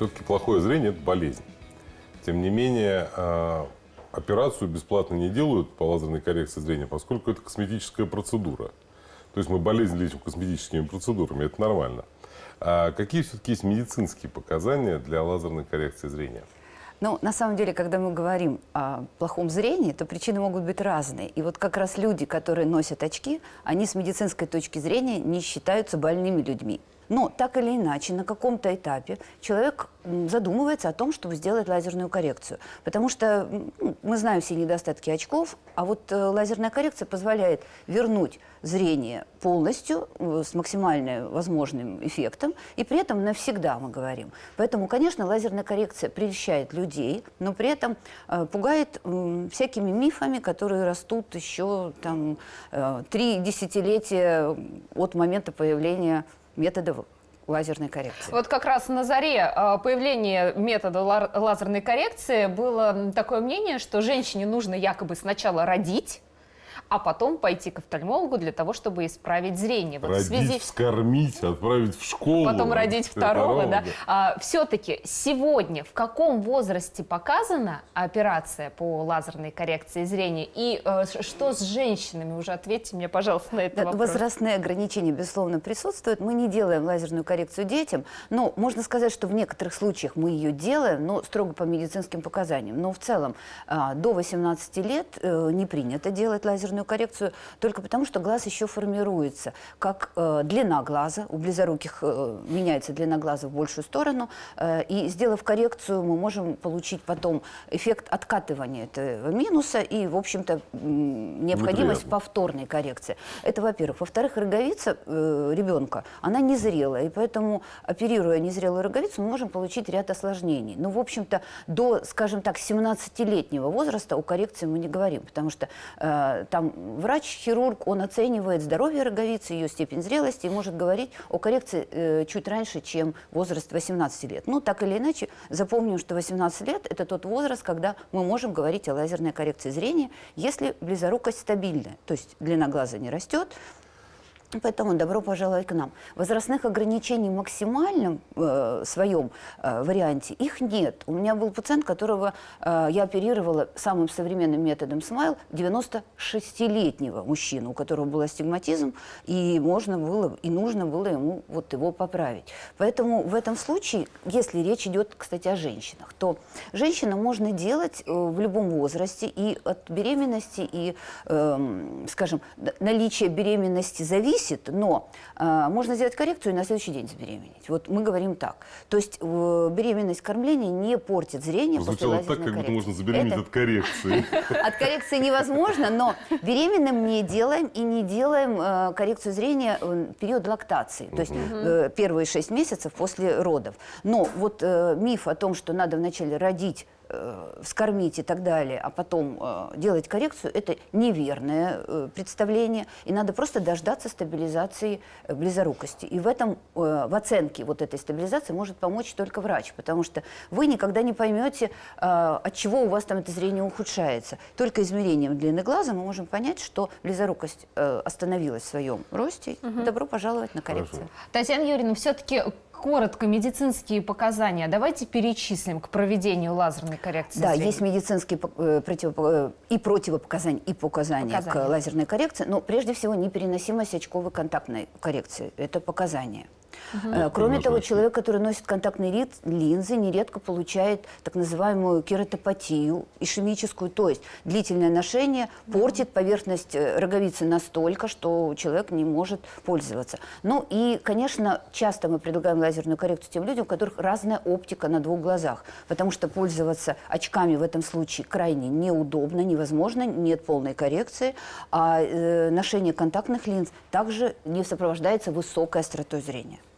Все-таки плохое зрение – это болезнь. Тем не менее, э, операцию бесплатно не делают по лазерной коррекции зрения, поскольку это косметическая процедура. То есть мы болезнь лечим косметическими процедурами, это нормально. А какие все-таки есть медицинские показания для лазерной коррекции зрения? Ну, на самом деле, когда мы говорим о плохом зрении, то причины могут быть разные. И вот как раз люди, которые носят очки, они с медицинской точки зрения не считаются больными людьми. Но так или иначе, на каком-то этапе человек задумывается о том, чтобы сделать лазерную коррекцию. Потому что ну, мы знаем все недостатки очков, а вот э, лазерная коррекция позволяет вернуть зрение полностью э, с максимально возможным эффектом, и при этом навсегда мы говорим. Поэтому, конечно, лазерная коррекция прельщает людей, но при этом э, пугает всякими мифами, которые растут еще там три десятилетия от момента появления методов лазерной коррекции. Вот как раз на заре э, появления метода лазерной коррекции было такое мнение, что женщине нужно якобы сначала родить, а потом пойти к офтальмологу для того, чтобы исправить зрение. Вот родить, связи... вскормить, отправить в школу. Потом родить второго, да. А, Все-таки сегодня в каком возрасте показана операция по лазерной коррекции зрения? И э, что с женщинами? Уже ответьте мне, пожалуйста, на этот да, вопрос. Возрастные ограничения, безусловно, присутствуют. Мы не делаем лазерную коррекцию детям, но можно сказать, что в некоторых случаях мы ее делаем, но строго по медицинским показаниям. Но в целом а, до 18 лет э, не принято делать лазерную лазерную коррекцию только потому, что глаз еще формируется. Как э, длина глаза, у близоруких э, меняется длина глаза в большую сторону, э, и сделав коррекцию, мы можем получить потом эффект откатывания этого минуса и, в общем-то, необходимость Неприятно. повторной коррекции. Это, во-первых. Во-вторых, роговица э, ребенка, она незрелая, и поэтому, оперируя незрелую роговицу, мы можем получить ряд осложнений. Но, в общем-то, до, скажем так, 17-летнего возраста о коррекции мы не говорим, потому что э, там врач-хирург, он оценивает здоровье роговицы, ее степень зрелости и может говорить о коррекции э, чуть раньше, чем возраст 18 лет. Ну, так или иначе, запомним, что 18 лет – это тот возраст, когда мы можем говорить о лазерной коррекции зрения, если близорукость стабильная, то есть длина глаза не растет, Поэтому добро пожаловать к нам. Возрастных ограничений в максимальном э, своем э, варианте их нет. У меня был пациент, которого э, я оперировала самым современным методом смайл, 96-летнего мужчину, у которого был астигматизм, и можно было, и нужно было ему вот его поправить. Поэтому в этом случае, если речь идет, кстати, о женщинах, то женщинам можно делать э, в любом возрасте, и от беременности, и, э, скажем, наличие беременности зависит зависит, но э, можно сделать коррекцию и на следующий день забеременеть. Вот мы говорим так. То есть э, беременность кормления не портит зрение Звучало после так, как будто можно забеременеть Это... от коррекции. От коррекции невозможно, но беременным не делаем и не делаем э, коррекцию зрения в период лактации. То есть э, первые шесть месяцев после родов. Но вот э, миф о том, что надо вначале родить э, вскормить и так далее, а потом э, делать коррекцию, это неверное э, представление. И надо просто дождаться стабилизации э, близорукости. И в этом, э, в оценке вот этой стабилизации может помочь только врач, потому что вы никогда не поймете, э, от чего у вас там это зрение ухудшается. Только измерением длины глаза мы можем понять, что близорукость э, остановилась в своем росте. Угу. Добро пожаловать на коррекцию. Хорошо. Татьяна Юрьевна, все-таки коротко медицинские показания давайте перечислим к проведению лазерной коррекции Да, зрения. есть медицинские э, э, и противопоказания, и показания, показания к лазерной коррекции, но прежде всего непереносимость очковой контактной коррекции. Это показания. Угу. Кроме того, человек, который носит контактные линзы, нередко получает так называемую кератопатию ишемическую, то есть длительное ношение портит поверхность э, роговицы настолько, что человек не может пользоваться. Ну и, конечно, часто мы предлагаем лазерную коррекцию тем людям, у которых разная оптика на двух глазах, потому что пользоваться очками в этом случае крайне неудобно, невозможно, нет полной коррекции, а э, ношение контактных линз также не сопровождается высокой остротой зрения.